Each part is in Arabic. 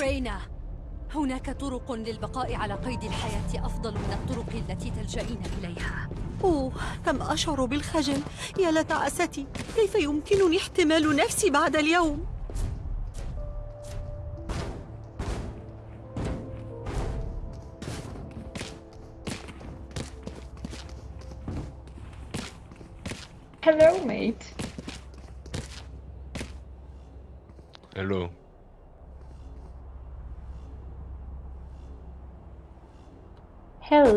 رينا. هناك طرق للبقاء على قيد الحياة أفضل من الطرق التي تلجئين إليها. أوه كم أشعر بالخجل. يا لتعاستي كيف يمكنني احتمال نفسي بعد اليوم؟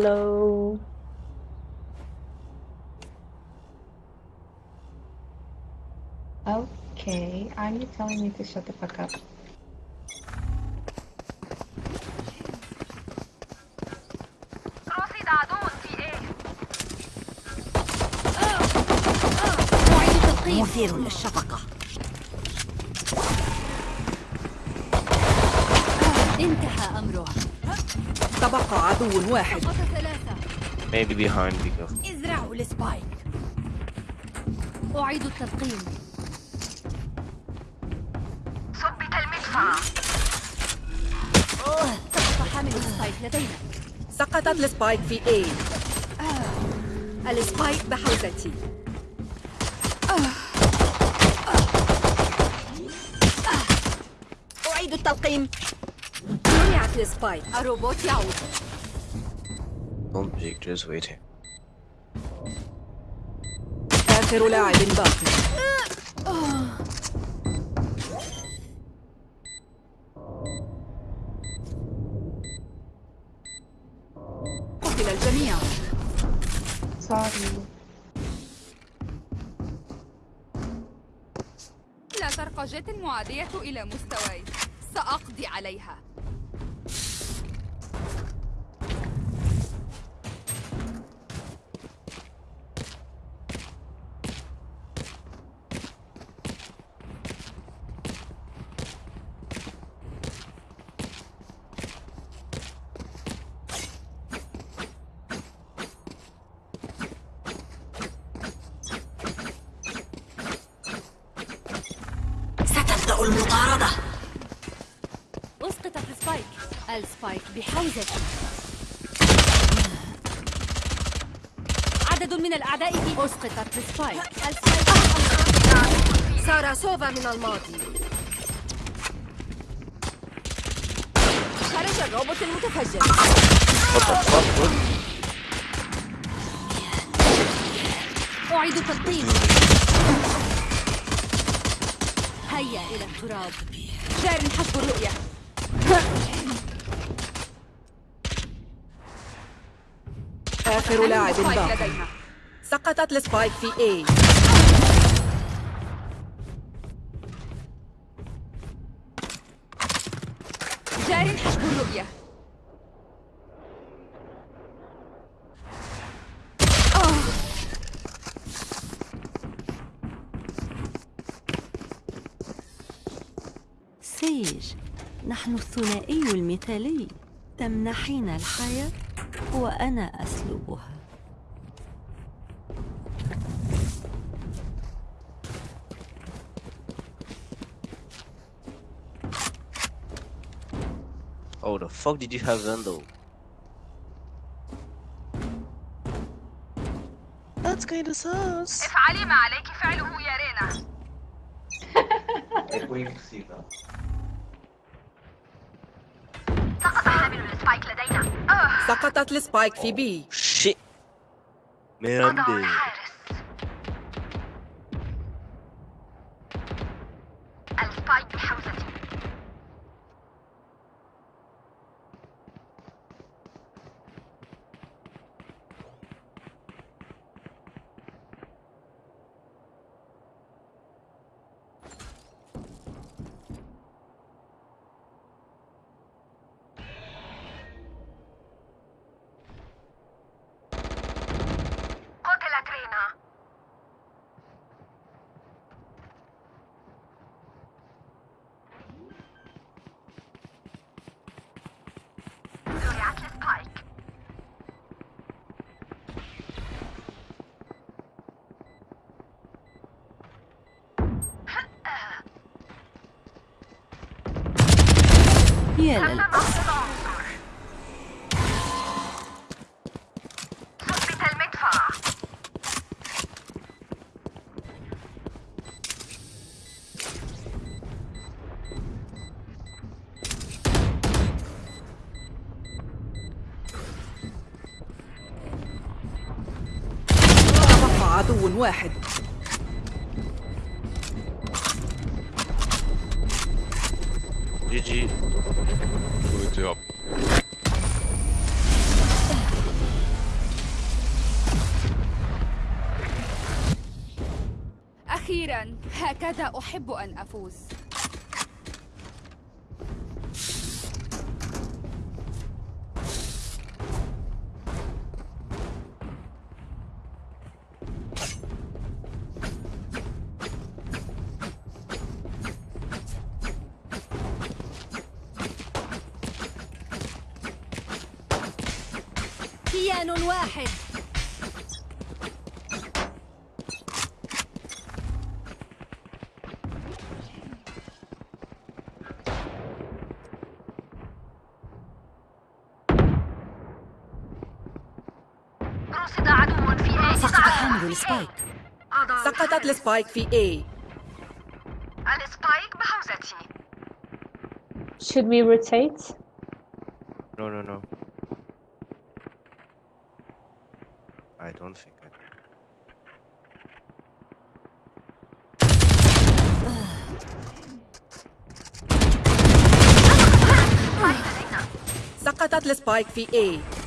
Hello. Okay, are you telling me to shut the fuck up? رصد عدو في إيه أعيد تلقيم مثير للشفقة انتهى أمره تبقى عدو واحد. Maybe behind be careful. ازرعوا ال spike. أعيد التلقيم ثبت المدفع. سقط حامل ال spike لدينا. سقطت ال spike في A. ال spike بحوزتي. أعيد التلقيم. منعت السبايك الروبوت يعود Don't peek, just waiting. آخر لاعب باقي قتل الجميع Sorry. لا ترقى جيت المعادية إلى مستواي سأقضي عليها. أسقطت ال spike. سارة سوفا من الماضي. خرج الروبوت المتفجر? أعيد تلقيم. هيا إلى التراب. جار حسب الرؤية. آخر لاعب باقي. سقطت السبايك في A. جار حسب الرؤية. سيج نحن الثنائي المثالي. تمنحين الحياة وأنا أسلبها. Oh, the fuck did you have Zendo? That's kinda sus. افعلي ما عليك فعله يا رينا. سقط حامل السبايك لدينا. آه سقطت السبايك في B Shit. Man, يا بقى عدو واحد. Good job. أخيرا هكذا أحب أن أفوز السبايك في A Should we rotate? No, no, no. I don't think I do. سقطت السبايك في A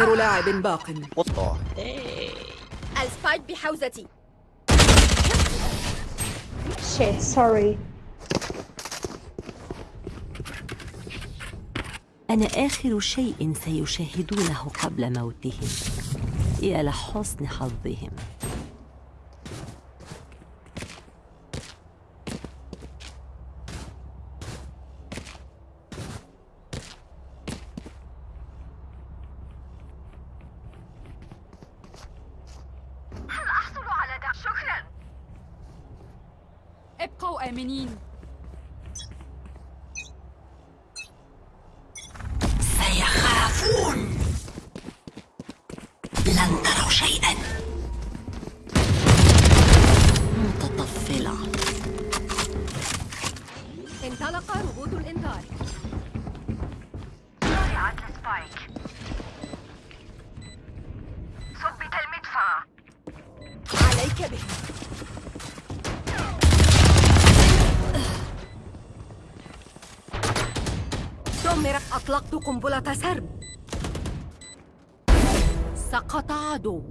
آخر لاعب باق. the hey? السبايك بحوزتي. Shit, sorry. أنا آخر شيء سيشاهدونه قبل موتهم. يا لحسن حظهم. أطلقت قنبلة سرب. سقط عدو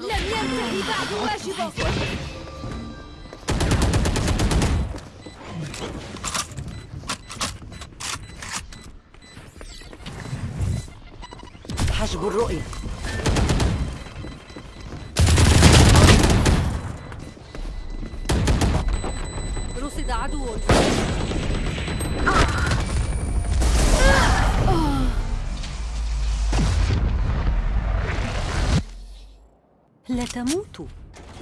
لم ينتهي بعد واجبه. لا تموتوا.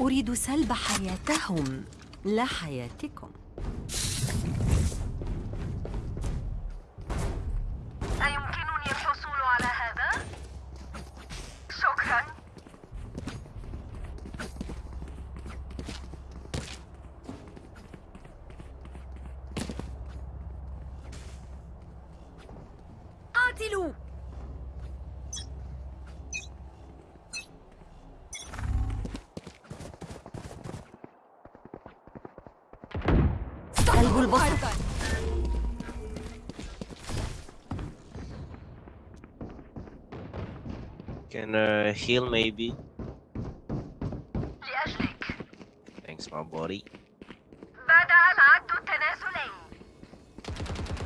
أريد سلب حياتهم. لا حياتكم. Heal maybe? لأجلك Thanks, my buddy. بدأ العد التنازلي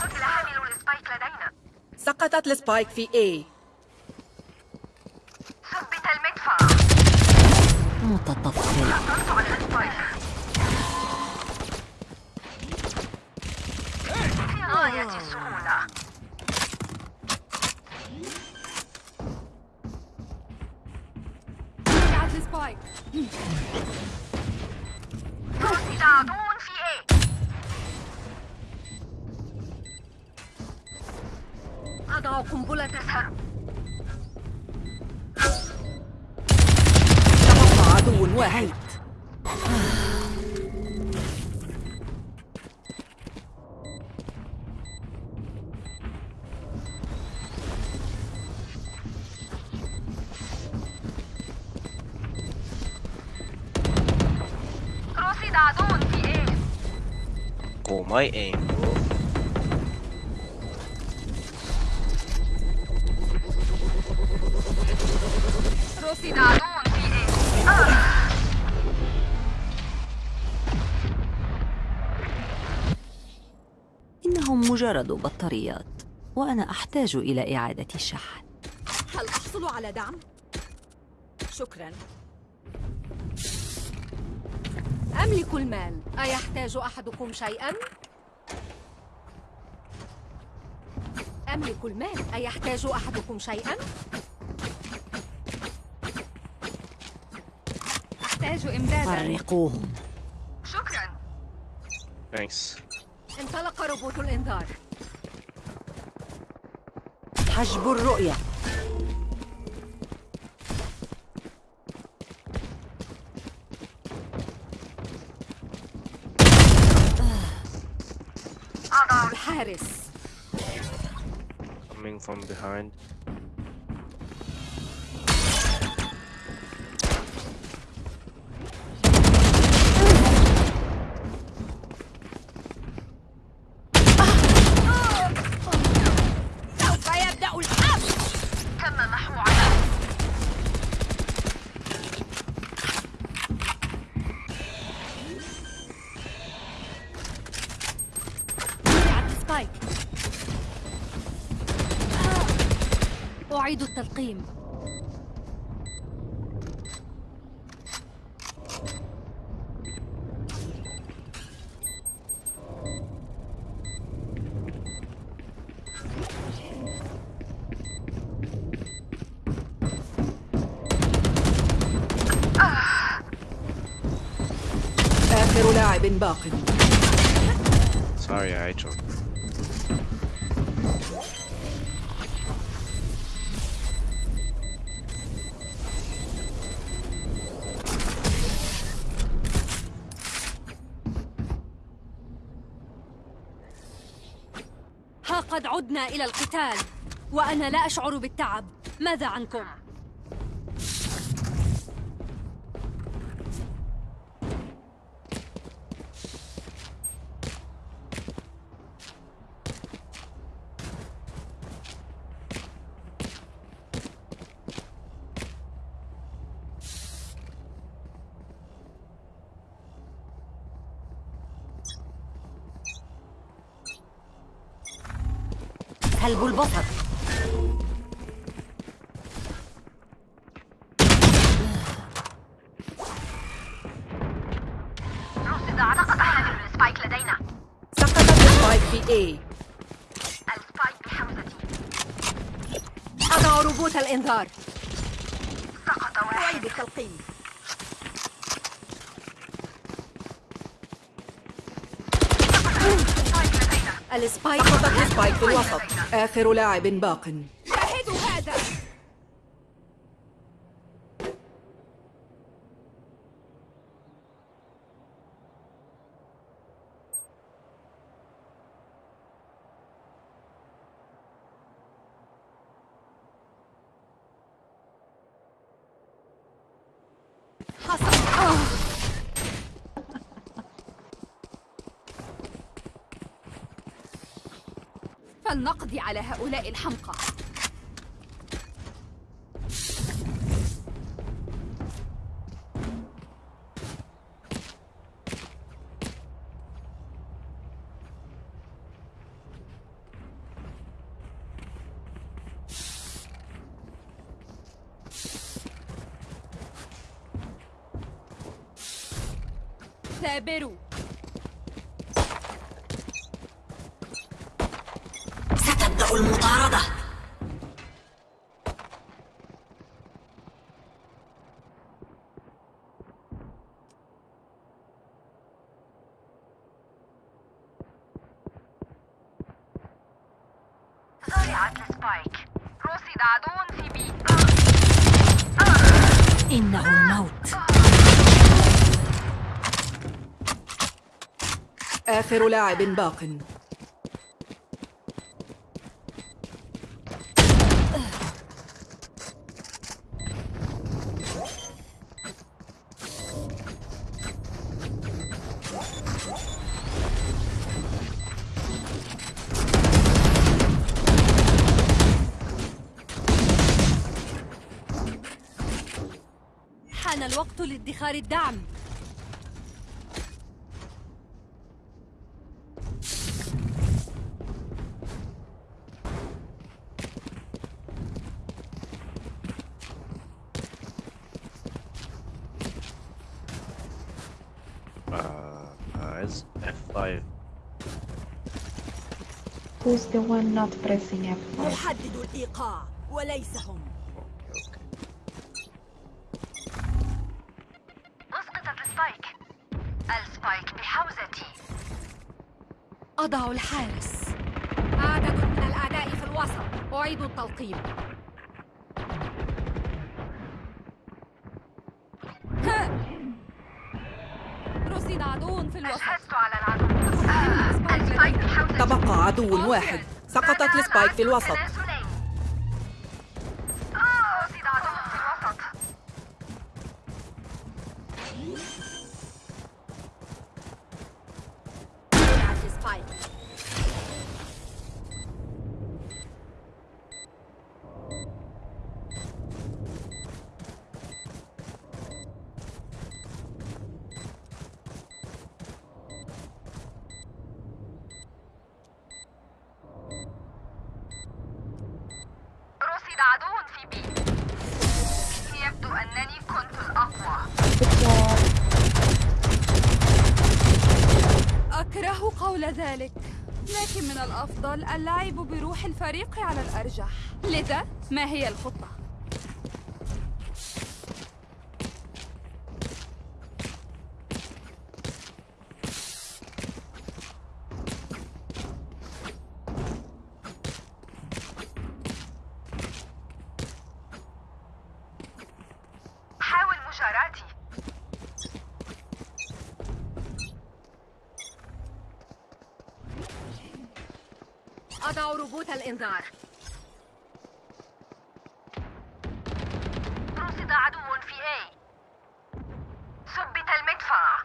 قتل حامل ال spike لدينا سقطت ال spike في A ثبت المدفع متطفلة حصلت على ال spike في غاية السهولة أضع قنبلة تسهر تبقى عدو واحد. Oh, my aim, bro. رصد عدو في A آه. إنهم مجرد بطاريات وأنا أحتاج إلى إعادة الشحن هل أحصل على دعم؟ شكرا أملك المال أيحتاج أحدكم شيئا؟ أملك المال. أيحتاج أحدكم شيئا؟ أحتاج إمدادا. فرقوهم شكرا. Thanks. انطلق روبوت الإنذار. حجب الرؤية. الحارس. Coming from behind. أعيد التلقيم. إلى القتال وأنا لا أشعر بالتعب ماذا عنكم؟ سلب البصر رصد سقط حامل ال spike لدينا. سقطت ال spike في A. ال spike بحوزتي أضع روبوت الإنذار. سقط واحد. أعيد ال spike. ال spike في الوسط آخر لاعب باق شاهدوا هذا حصل آه. فلنقضي على هؤلاء الحمقى ثابروا ستبدأ المطاردة سبايك رصد عدو في بي إنه الموت آخر لاعب باق. حان الوقت لادخار الدعم. Who's the one not pressing F5? واحد. سقطت السبايك في الوسط. ما هي الخطة؟ حاول مجاراتي أضع ربوط الإنذار رصد عدو في A ثبت المدفع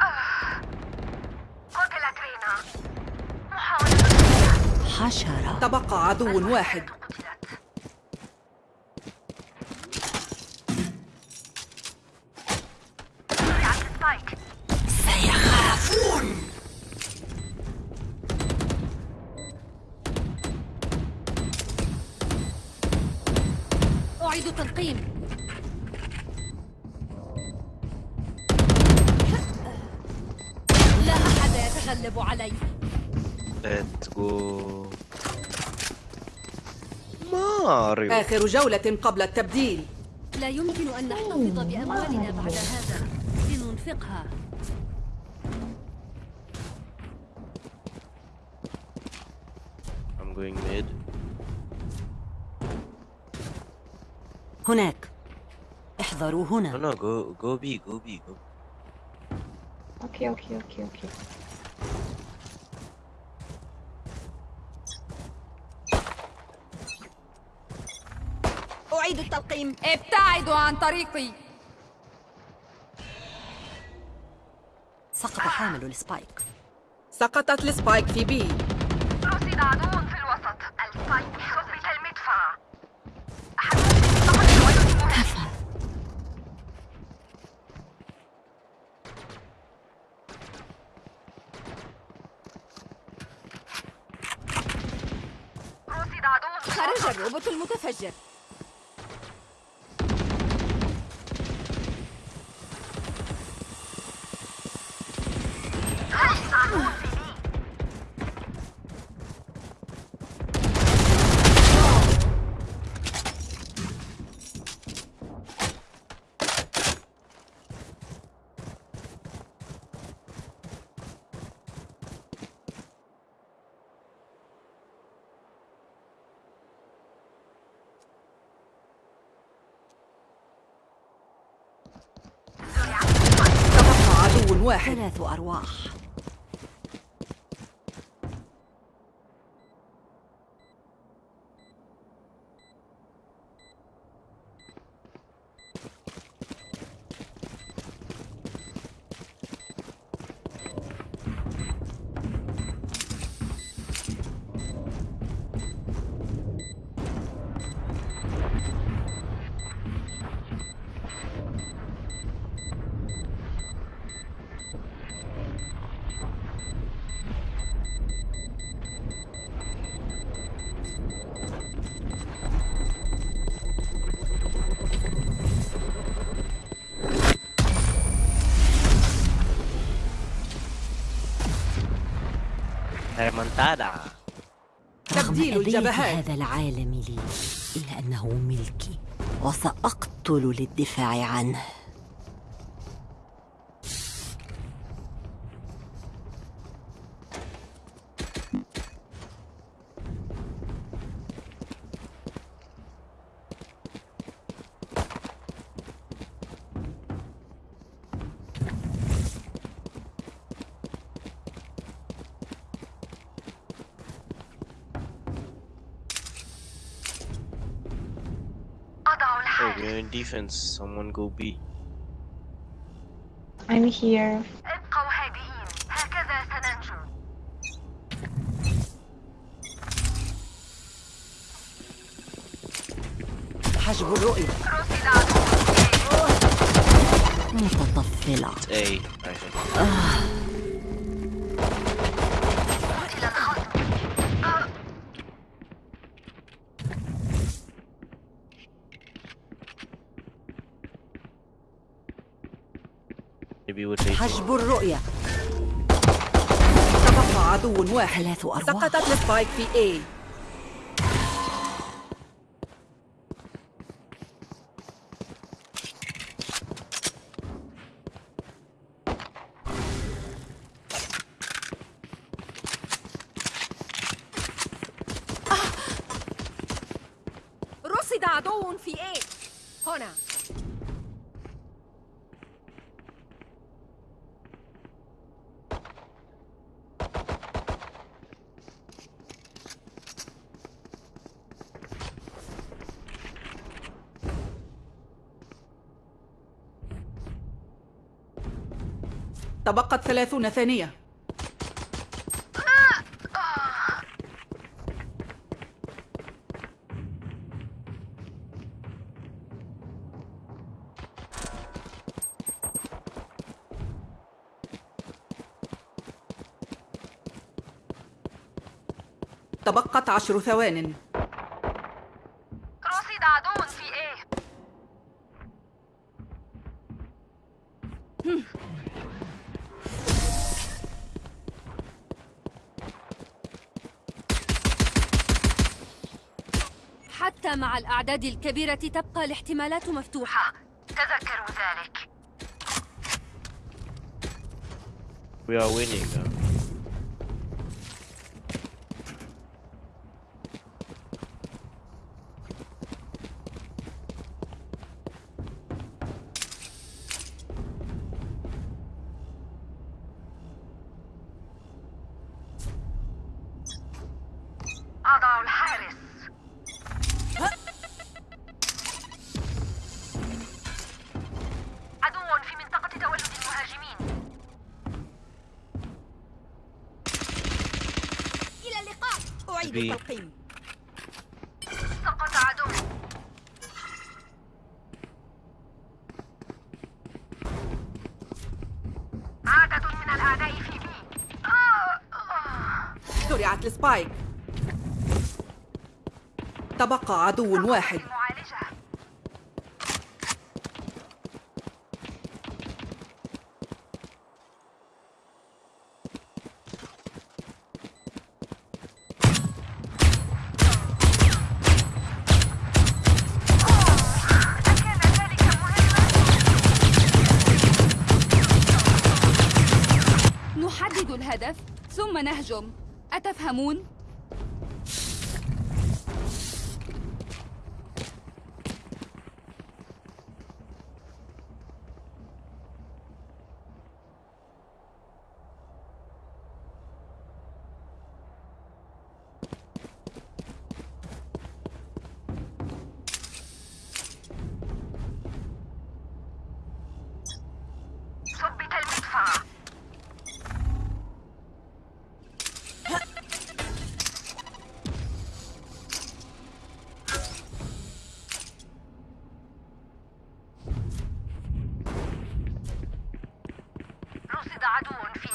آه. قتلت رينا محاولة حشرة تبقى عدو واحد. آخر جولة قبل التبديل لا يمكن أن نحتفظ بأموالنا بعد هذا لننفقها I'm going mid. هناك احذروا No, هنا no, go, go B, go B, go. Okay, okay, okay, okay. أعيد التلقيم. ابتعدوا عن طريقي. سقط حامل ال spike سقطت ال spike في B. رصد عدو في الوسط. ال spike ثبت المدفع. كفى خرج الروبوت المتفجر رصد عدو في بي واحد. ثلاث أرواح. رغم تبديل الجبهات. هذا العالم لي إلا أنه ملكي وسأقتل للدفاع عنه أضع Oh, الحارس we're in defense. Someone go B. I'm here. ابقوا هادئين هكذا سننجو حجب الرؤية رصد عدو متطفلة It's A. I think. قتل الخصم آه، Maybe we'll take حجب الرؤية. تبقى عدو واحد. ثلاث أرواح سقطت السبايك في A رصد عدو في A هنا تبقت ثلاثون ثانية. تبقت عشر ثوان رصد عدو في A حتى مع الأعداد الكبيرة تبقى الاحتمالات مفتوحة تذكروا ذلك We are winning. uh. زرعت السبايك تبقى عدو واحد.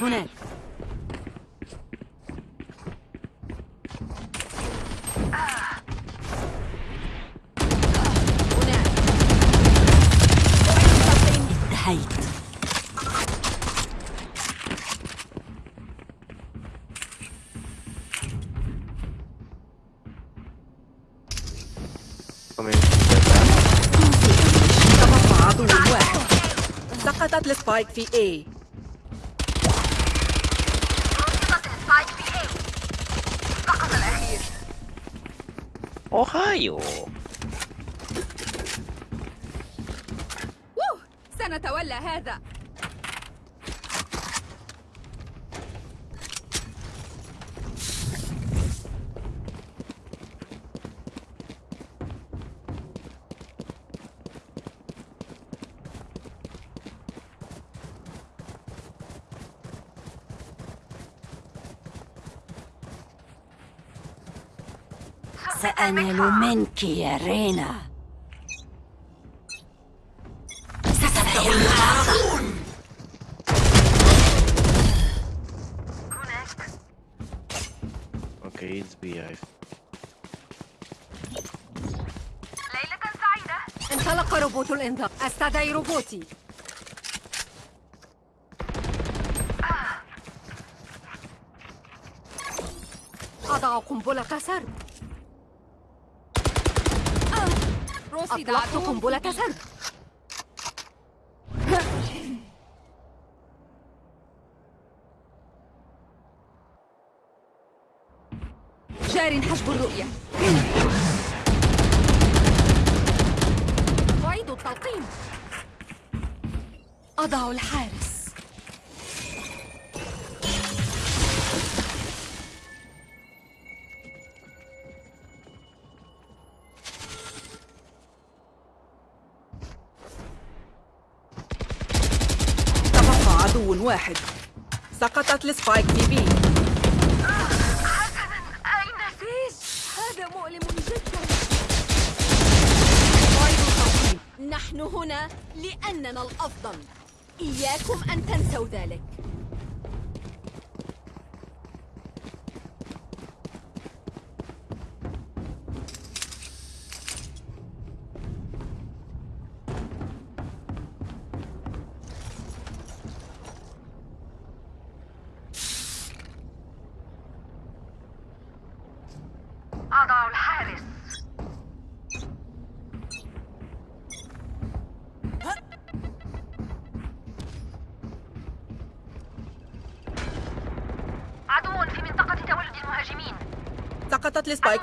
هناك. انتهيت سقطت ال spike في A رصدت ال spike في A سقط الأخير Ohio. ووه سنتولى هذا سأنال منك يا رينا. هناك Okay, it's beehive. ليلة سعيدة. انطلق روبوت الإنذار. أستدعي روبوتي. أضع قنبلة سرب. رصد أطلقت عدو قنبلة واحد. سقطت السبايك في بي. أين هذا مؤلم جدا. نحن هنا لأننا الأفضل. إياكم أن تنسوا ذلك.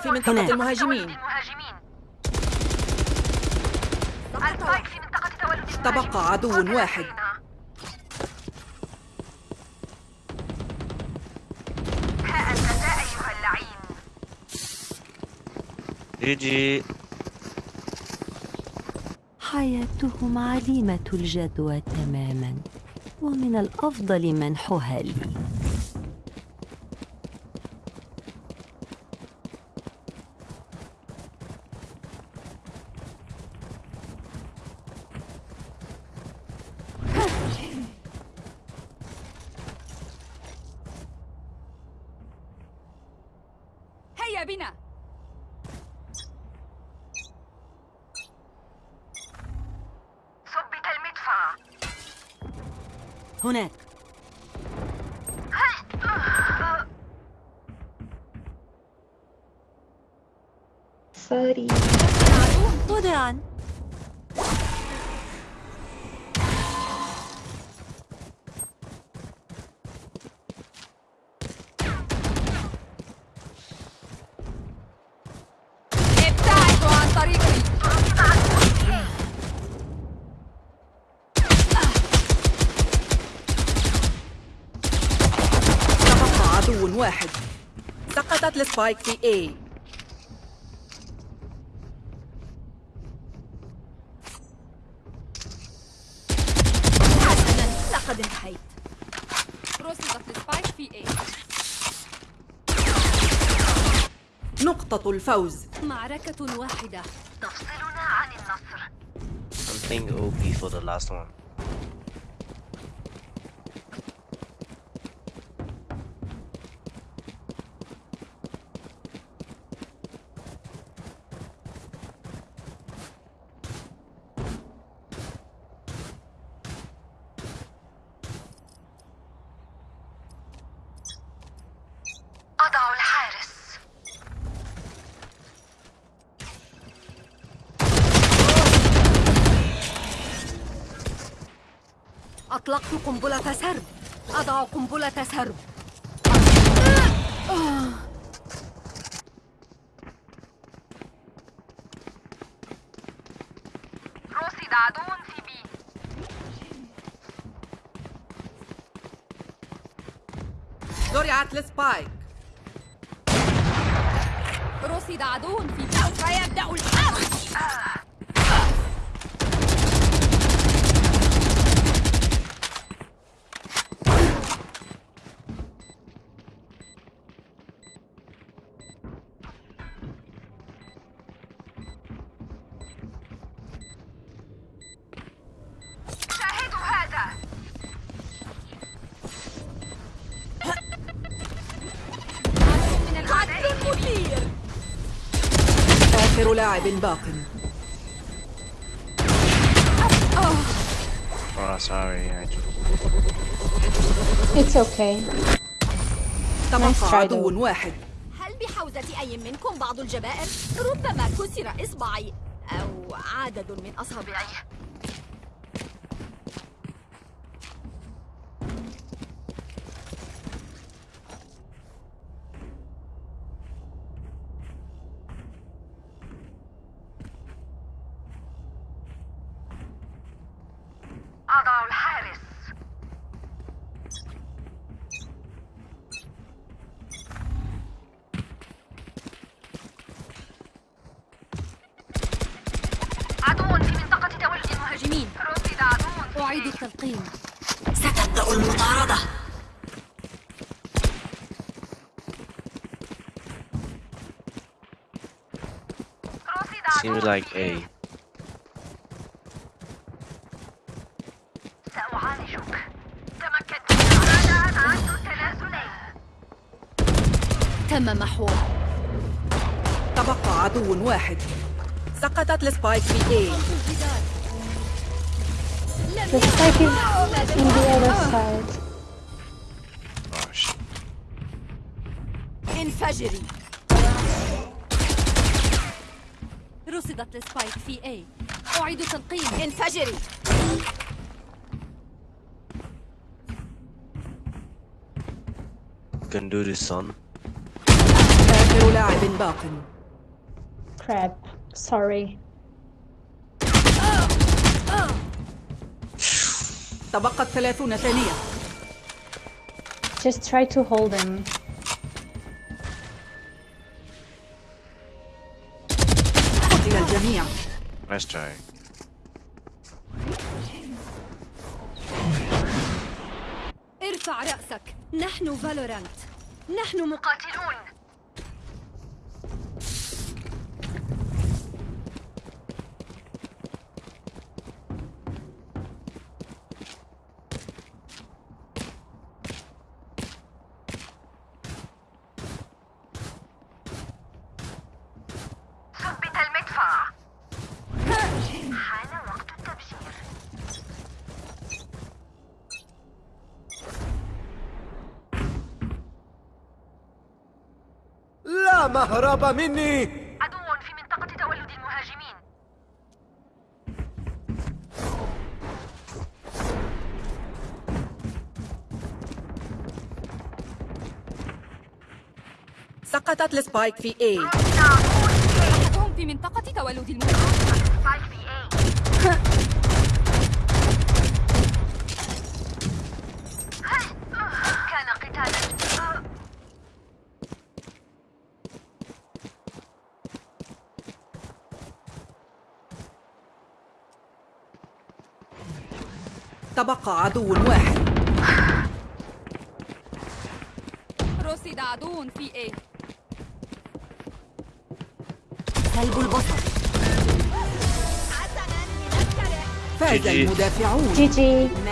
في عدو منطقة تولد المهاجمين. المهاجمين السبايك في منطقة تولد المهاجمين. تبقى عدو واحد. ها أنت أيها اللعين. حياتهم عليمة الجدوى تماما ومن الأفضل منحها لي هيا بنا ثبت المدفع هناك سوري وداعا ابتعدوا عن طريقي تبقى عدو واحد. سقطت ال spike في A. حسنا لقد انتهيت. رصدت ال spike في A. نقطة الفوز. معركة واحدة. تفصلنا عن النصر. Something OP for the last one. أطلقت قنبلة سرب. أضع قنبلة سرب. رصد عدو في بي زرعت السبايك رصد عدو في سوف يبدأ الحرب. لاعب باق Oh, sorry. I It's okay. Nice تبقى try, عدو. واحد هل بحوزة أي منكم بعض الجبائر؟ ربما كسر إصبعي أو عدد من أصابعي أضع الحارس عدو في منطقة تولد المهاجمين رصد عدو أعيد التلقيم ستبدأ المطاردة رصد seems عدو like A. تم محوه تبقى عدو واحد سقطت السبايك في A The spike is in the other side. Oh. انفجري رصدت السبايك في A أعيد تلقيم انفجري Can do this, son. آخر لاعب باق Crap. Sorry. تبقت ثلاثون ثانية Just try to hold him. Nice try. ارفع رأسك. نحن فالورانت نحن مق... قاتلون ثبت المدفع حان وقت التبشير لا مهرب مني. عدو في منطقة تولد المهاجمين. سقطت ال spike في A. أحدهم في منطقة تولد المهاجمين. spike في A. تبقى عدو واحد. رصد عدو في A. سلب البصر. فاز. المدافعون. GG. ما كان